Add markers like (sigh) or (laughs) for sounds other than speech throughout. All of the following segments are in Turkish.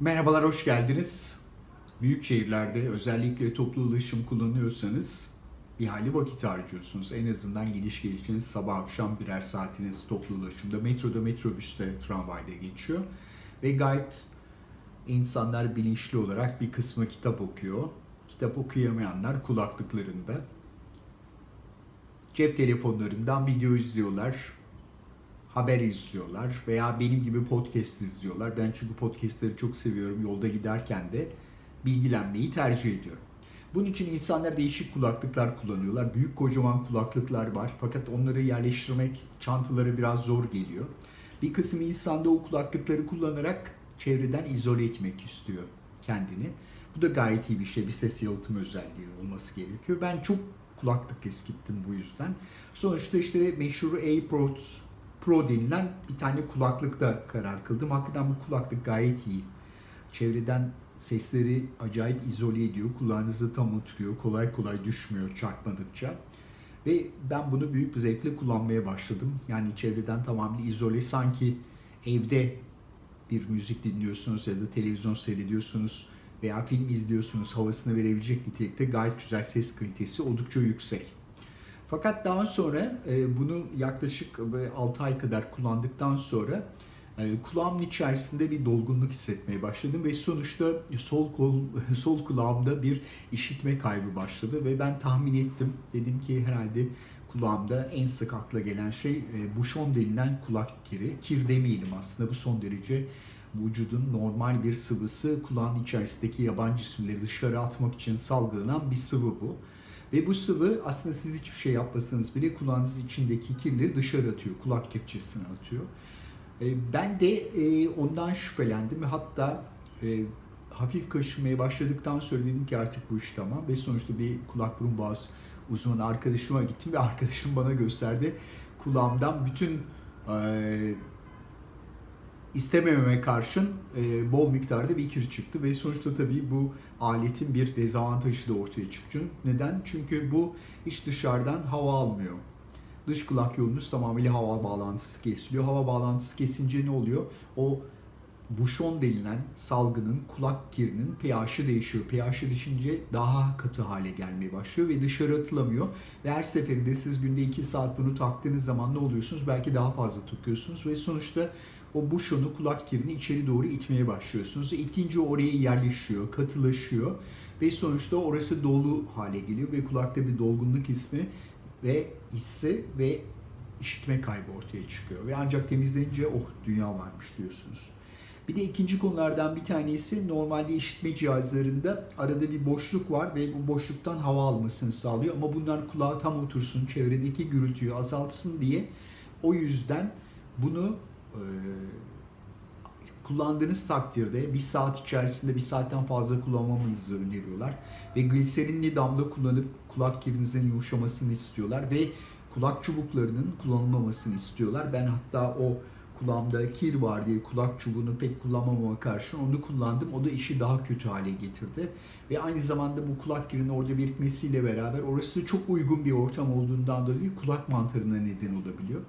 Merhabalar, hoş geldiniz. Büyük şehirlerde özellikle toplu ulaşım kullanıyorsanız bir hali vakit harcıyorsunuz. En azından gidiş gelişiniz sabah akşam birer saatiniz toplu ulaşımda, metroda, metrobüste, tramvayda geçiyor. Ve gayet insanlar bilinçli olarak bir kısmı kitap okuyor. Kitap okuyamayanlar kulaklıklarında, cep telefonlarından video izliyorlar, haber izliyorlar veya benim gibi podcast izliyorlar. Ben çünkü podcastleri çok seviyorum. Yolda giderken de bilgilenmeyi tercih ediyorum. Bunun için insanlar değişik kulaklıklar kullanıyorlar. Büyük kocaman kulaklıklar var fakat onları yerleştirmek çantalara biraz zor geliyor. Bir kısım insan da o kulaklıkları kullanarak çevreden izole etmek istiyor kendini. Bu da gayet iyi bir şey. Bir ses yalıtım özelliği olması gerekiyor. Ben çok kulaklık eskittim bu yüzden. Sonuçta işte meşhur AirPods Pro denilen bir tane kulaklıkta karar kıldım. Hakikaten bu kulaklık gayet iyi. Çevreden sesleri acayip izole ediyor. Kulağınızda tam oturuyor. Kolay kolay düşmüyor çarpmadıkça. Ve ben bunu büyük bir zevkle kullanmaya başladım. Yani çevreden tamamen izole. Sanki evde bir müzik dinliyorsunuz ya da televizyon seyrediyorsunuz veya film izliyorsunuz havasını verebilecek nitelikte gayet güzel ses kalitesi oldukça yüksek. Fakat daha sonra e, bunu yaklaşık 6 ay kadar kullandıktan sonra e, kulağımın içerisinde bir dolgunluk hissetmeye başladım ve sonuçta sol kol (laughs) sol kulağımda bir işitme kaybı başladı ve ben tahmin ettim. Dedim ki herhalde kulağımda en sık akla gelen şey e, buşon denilen kulak kiri. Kir demeyelim aslında bu son derece vücudun normal bir sıvısı kulağın içerisindeki yabancı cisimleri dışarı atmak için salgılanan bir sıvı bu. Ve bu sıvı aslında siz hiçbir şey yapmasanız bile kulağınız içindeki kirleri dışarı atıyor, kulak kepçesine atıyor. E, ben de e, ondan şüphelendim ve hatta e, hafif kaşımaya başladıktan sonra dedim ki artık bu iş tamam ve sonuçta bir kulak burun boğaz uzmanı arkadaşıma gittim ve arkadaşım bana gösterdi kulağımdan bütün istemememe karşın e, bol miktarda bir kir çıktı ve sonuçta tabii bu aletin bir dezavantajı da ortaya çıktı. Neden? Çünkü bu hiç dışarıdan hava almıyor. Dış kulak yolunuz tamamıyla hava bağlantısı kesiliyor. Hava bağlantısı kesince ne oluyor? O buşon denilen salgının kulak kirinin pH'i değişiyor. pH'i değişince daha katı hale gelmeye başlıyor ve dışarı atılamıyor. Ve her seferinde siz günde 2 saat bunu taktığınız zaman ne oluyorsunuz? Belki daha fazla tutuyorsunuz ve sonuçta o buşonu kulak kirini içeri doğru itmeye başlıyorsunuz. İtince oraya yerleşiyor, katılaşıyor ve sonuçta orası dolu hale geliyor ve kulakta bir dolgunluk ismi ve hissi ve işitme kaybı ortaya çıkıyor. Ve ancak temizlenince oh dünya varmış diyorsunuz. Bir de ikinci konulardan bir tanesi normalde işitme cihazlarında arada bir boşluk var ve bu boşluktan hava almasını sağlıyor. Ama bunlar kulağa tam otursun, çevredeki gürültüyü azaltsın diye o yüzden bunu kullandığınız takdirde bir saat içerisinde bir saatten fazla kullanmamanızı öneriyorlar. Ve gliserinli damla kullanıp kulak kirinizin yumuşamasını istiyorlar ve kulak çubuklarının kullanılmamasını istiyorlar. Ben hatta o kulağımda kir var diye kulak çubuğunu pek kullanmamama karşın onu kullandım. O da işi daha kötü hale getirdi. Ve aynı zamanda bu kulak kirinin orada birikmesiyle beraber orası çok uygun bir ortam olduğundan dolayı kulak mantarına neden olabiliyor.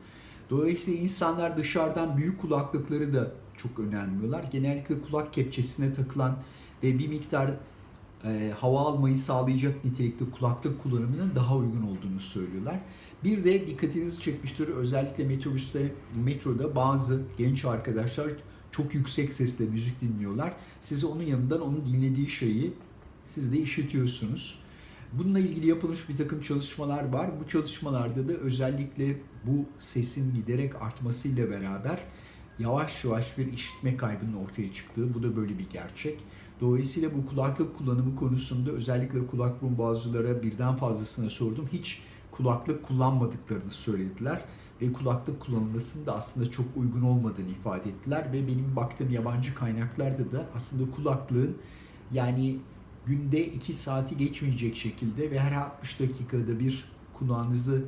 Dolayısıyla insanlar dışarıdan büyük kulaklıkları da çok önemliyorlar. Genellikle kulak kepçesine takılan ve bir miktar e, hava almayı sağlayacak nitelikte kulaklık kullanımının daha uygun olduğunu söylüyorlar. Bir de dikkatinizi çekmiştir özellikle metrobüste, metroda bazı genç arkadaşlar çok yüksek sesle müzik dinliyorlar. Size onun yanından onun dinlediği şeyi siz de işitiyorsunuz. Bununla ilgili yapılmış bir takım çalışmalar var. Bu çalışmalarda da özellikle bu sesin giderek artmasıyla beraber yavaş yavaş bir işitme kaybının ortaya çıktığı, bu da böyle bir gerçek. Dolayısıyla bu kulaklık kullanımı konusunda özellikle kulak burun bazılara birden fazlasına sordum. Hiç kulaklık kullanmadıklarını söylediler ve kulaklık kullanılmasının da aslında çok uygun olmadığını ifade ettiler ve benim baktığım yabancı kaynaklarda da aslında kulaklığın yani günde 2 saati geçmeyecek şekilde ve her 60 dakikada bir kulağınızı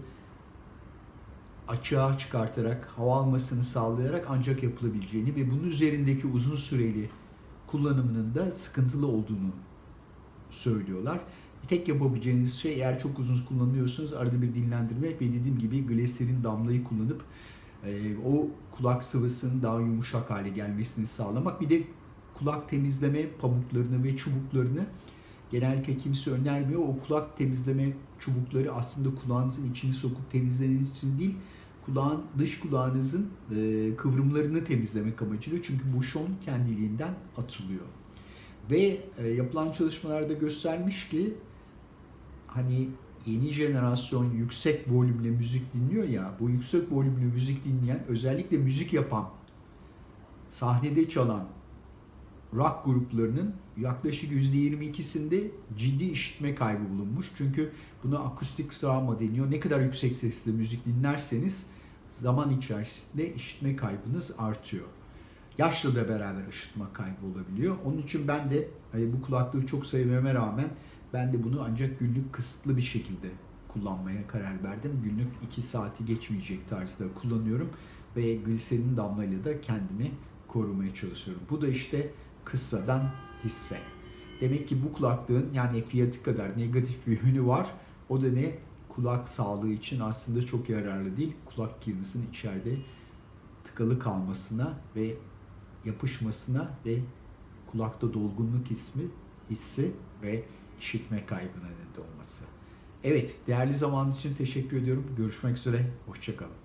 açığa çıkartarak, hava almasını sağlayarak ancak yapılabileceğini ve bunun üzerindeki uzun süreli kullanımının da sıkıntılı olduğunu söylüyorlar. Tek yapabileceğiniz şey eğer çok uzun kullanıyorsanız arada bir dinlendirmek ve dediğim gibi gliserin damlayı kullanıp e, o kulak sıvısının daha yumuşak hale gelmesini sağlamak. Bir de kulak temizleme pamuklarını ve çubuklarını genellikle kimse önermiyor. O kulak temizleme çubukları aslında kulağınızın içini sokup temizlemeniz için değil, kulağın dış kulağınızın e, kıvrımlarını temizlemek amacıyla. Çünkü bu şon kendiliğinden atılıyor. Ve e, yapılan çalışmalarda göstermiş ki hani yeni jenerasyon yüksek volümle müzik dinliyor ya, bu yüksek volümlü müzik dinleyen, özellikle müzik yapan, sahnede çalan rock gruplarının yaklaşık %22'sinde ciddi işitme kaybı bulunmuş. Çünkü buna akustik travma deniyor. Ne kadar yüksek sesle müzik dinlerseniz zaman içerisinde işitme kaybınız artıyor. Yaşla da beraber işitme kaybı olabiliyor. Onun için ben de e, bu kulaklığı çok sevmeme rağmen ben de bunu ancak günlük kısıtlı bir şekilde kullanmaya karar verdim. Günlük 2 saati geçmeyecek tarzda kullanıyorum ve gliserin damlayla da kendimi korumaya çalışıyorum. Bu da işte kıssadan hisse. Demek ki bu kulaklığın yani fiyatı kadar negatif bir yönü var. O da ne? Kulak sağlığı için aslında çok yararlı değil. Kulak kirnisinin içeride tıkalı kalmasına ve yapışmasına ve kulakta dolgunluk ismi, hissi ve işitme kaybına neden olması. Evet, değerli zamanınız için teşekkür ediyorum. Görüşmek üzere, hoşçakalın.